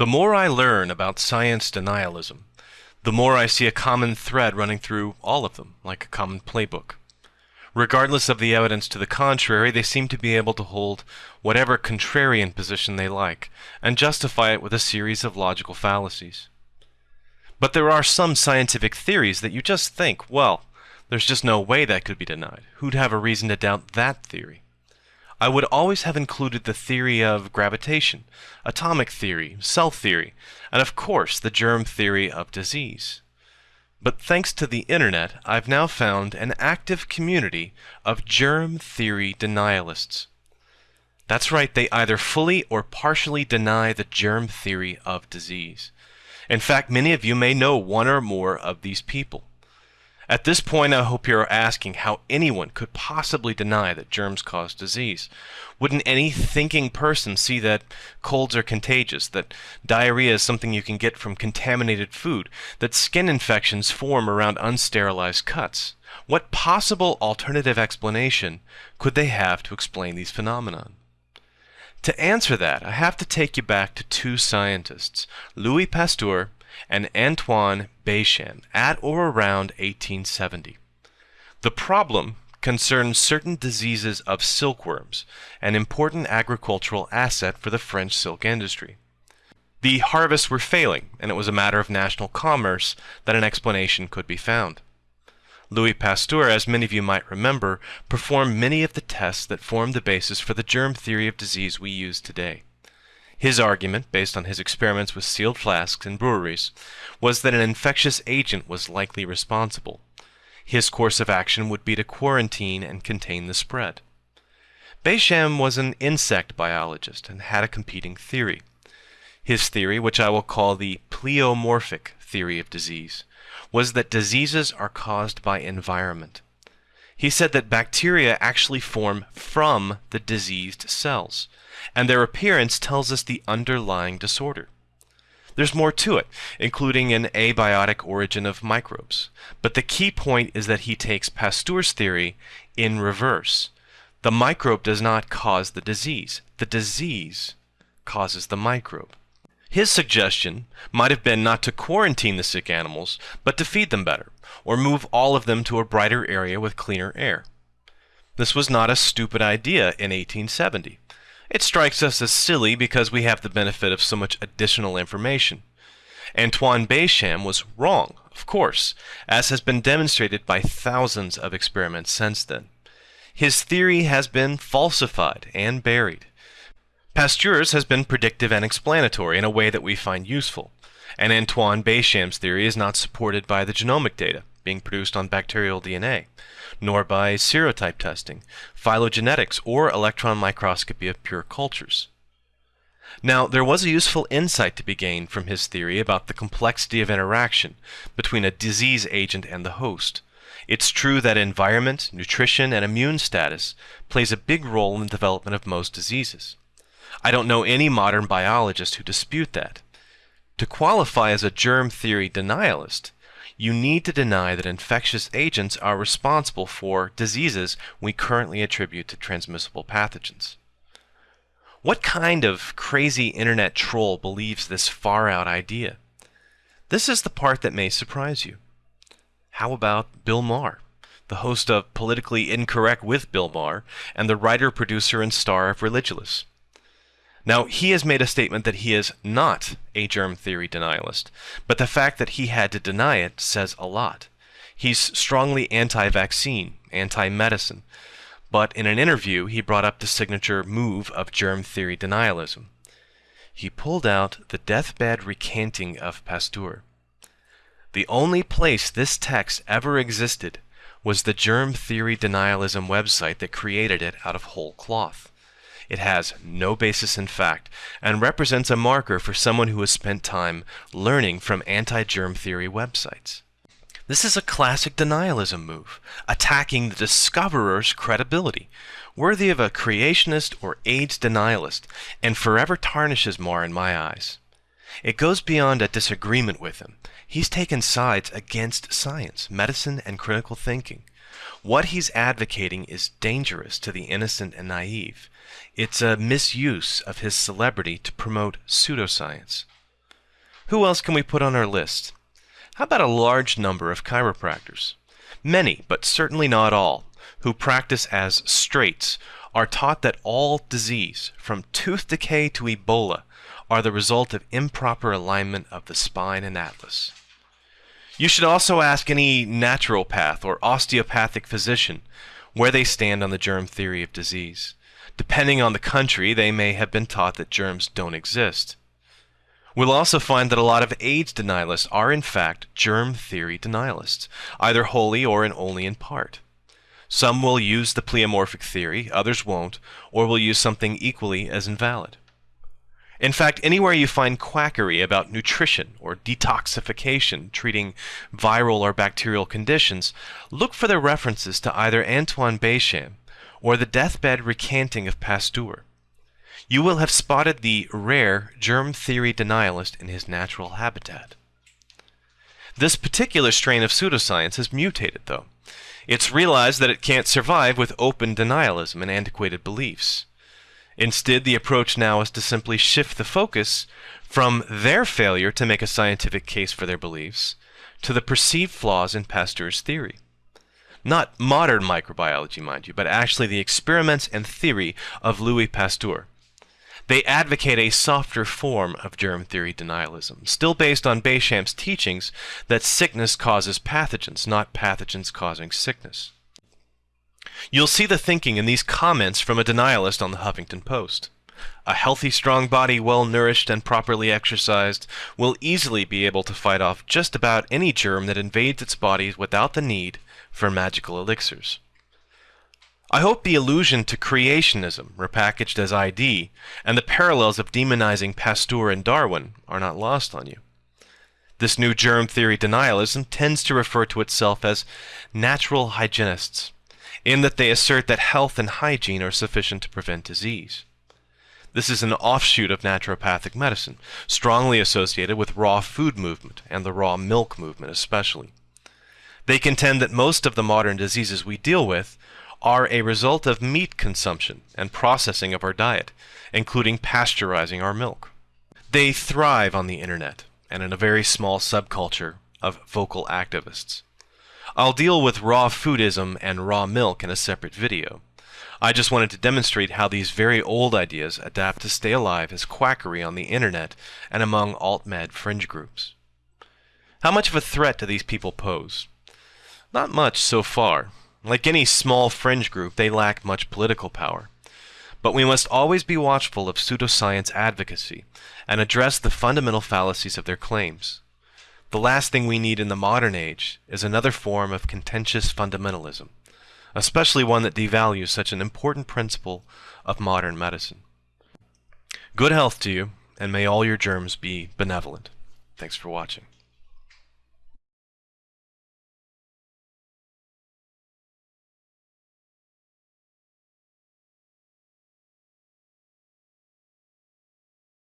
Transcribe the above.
The more I learn about science denialism, the more I see a common thread running through all of them, like a common playbook. Regardless of the evidence to the contrary, they seem to be able to hold whatever contrarian position they like, and justify it with a series of logical fallacies. But there are some scientific theories that you just think, well, there's just no way that could be denied. Who'd have a reason to doubt that theory? I would always have included the theory of gravitation, atomic theory, cell theory, and of course the germ theory of disease. But thanks to the internet, I've now found an active community of germ theory denialists. That's right, they either fully or partially deny the germ theory of disease. In fact, many of you may know one or more of these people. At this point, I hope you're asking how anyone could possibly deny that germs cause disease. Wouldn't any thinking person see that colds are contagious, that diarrhea is something you can get from contaminated food, that skin infections form around unsterilized cuts? What possible alternative explanation could they have to explain these phenomena? To answer that, I have to take you back to two scientists, Louis Pasteur and Antoine Béchamp at or around 1870. The problem concerns certain diseases of silkworms, an important agricultural asset for the French silk industry. The harvests were failing, and it was a matter of national commerce that an explanation could be found. Louis Pasteur, as many of you might remember, performed many of the tests that formed the basis for the germ theory of disease we use today. His argument, based on his experiments with sealed flasks in breweries, was that an infectious agent was likely responsible. His course of action would be to quarantine and contain the spread. Béchamp was an insect biologist and had a competing theory. His theory, which I will call the pleomorphic theory of disease, was that diseases are caused by environment. He said that bacteria actually form from the diseased cells, and their appearance tells us the underlying disorder. There's more to it, including an abiotic origin of microbes. But the key point is that he takes Pasteur's theory in reverse. The microbe does not cause the disease. The disease causes the microbe. His suggestion might have been not to quarantine the sick animals, but to feed them better, or move all of them to a brighter area with cleaner air. This was not a stupid idea in 1870. It strikes us as silly because we have the benefit of so much additional information. Antoine Béchamp was wrong, of course, as has been demonstrated by thousands of experiments since then. His theory has been falsified and buried. Pasteur's has been predictive and explanatory in a way that we find useful, and Antoine Béchamp's theory is not supported by the genomic data being produced on bacterial DNA nor by serotype testing, phylogenetics, or electron microscopy of pure cultures. Now, there was a useful insight to be gained from his theory about the complexity of interaction between a disease agent and the host. It's true that environment, nutrition, and immune status plays a big role in the development of most diseases. I don't know any modern biologist who dispute that. To qualify as a germ theory denialist, you need to deny that infectious agents are responsible for diseases we currently attribute to transmissible pathogens. What kind of crazy internet troll believes this far out idea? This is the part that may surprise you. How about Bill Maher, the host of Politically Incorrect with Bill Maher and the writer, producer, and star of Religulous? Now, he has made a statement that he is not a germ theory denialist, but the fact that he had to deny it says a lot. He's strongly anti vaccine, anti medicine, but in an interview he brought up the signature move of germ theory denialism. He pulled out the deathbed recanting of Pasteur. The only place this text ever existed was the germ theory denialism website that created it out of whole cloth. It has no basis in fact and represents a marker for someone who has spent time learning from anti-germ theory websites. This is a classic denialism move, attacking the discoverer's credibility, worthy of a creationist or AIDS denialist, and forever tarnishes Maher in my eyes. It goes beyond a disagreement with him. He's taken sides against science, medicine, and critical thinking. What he's advocating is dangerous to the innocent and naive. It's a misuse of his celebrity to promote pseudoscience. Who else can we put on our list? How about a large number of chiropractors? Many, but certainly not all, who practice as straights are taught that all disease, from tooth decay to Ebola, are the result of improper alignment of the spine and atlas. You should also ask any naturopath or osteopathic physician where they stand on the germ theory of disease. Depending on the country, they may have been taught that germs don't exist. We'll also find that a lot of AIDS denialists are in fact germ theory denialists, either wholly or in only in part. Some will use the pleomorphic theory, others won't, or will use something equally as invalid. In fact, anywhere you find quackery about nutrition or detoxification treating viral or bacterial conditions, look for the references to either Antoine Béchamp or the deathbed recanting of Pasteur. You will have spotted the rare germ theory denialist in his natural habitat. This particular strain of pseudoscience has mutated, though. It's realized that it can't survive with open denialism and antiquated beliefs. Instead, the approach now is to simply shift the focus from their failure to make a scientific case for their beliefs to the perceived flaws in Pasteur's theory. Not modern microbiology, mind you, but actually the experiments and theory of Louis Pasteur. They advocate a softer form of germ theory denialism, still based on Béchamp's teachings that sickness causes pathogens, not pathogens causing sickness. You'll see the thinking in these comments from a denialist on the Huffington Post. A healthy, strong body, well nourished and properly exercised, will easily be able to fight off just about any germ that invades its body without the need for magical elixirs. I hope the allusion to creationism, repackaged as ID, and the parallels of demonizing Pasteur and Darwin are not lost on you. This new germ theory denialism tends to refer to itself as natural hygienists, in that they assert that health and hygiene are sufficient to prevent disease. This is an offshoot of naturopathic medicine, strongly associated with raw food movement and the raw milk movement especially. They contend that most of the modern diseases we deal with are a result of meat consumption and processing of our diet, including pasteurizing our milk. They thrive on the internet and in a very small subculture of vocal activists. I'll deal with raw foodism and raw milk in a separate video. I just wanted to demonstrate how these very old ideas adapt to stay alive as quackery on the internet and among alt-med fringe groups. How much of a threat do these people pose? Not much so far. Like any small fringe group, they lack much political power. But we must always be watchful of pseudoscience advocacy and address the fundamental fallacies of their claims. The last thing we need in the modern age is another form of contentious fundamentalism, especially one that devalues such an important principle of modern medicine. Good health to you, and may all your germs be benevolent. Thanks for watching.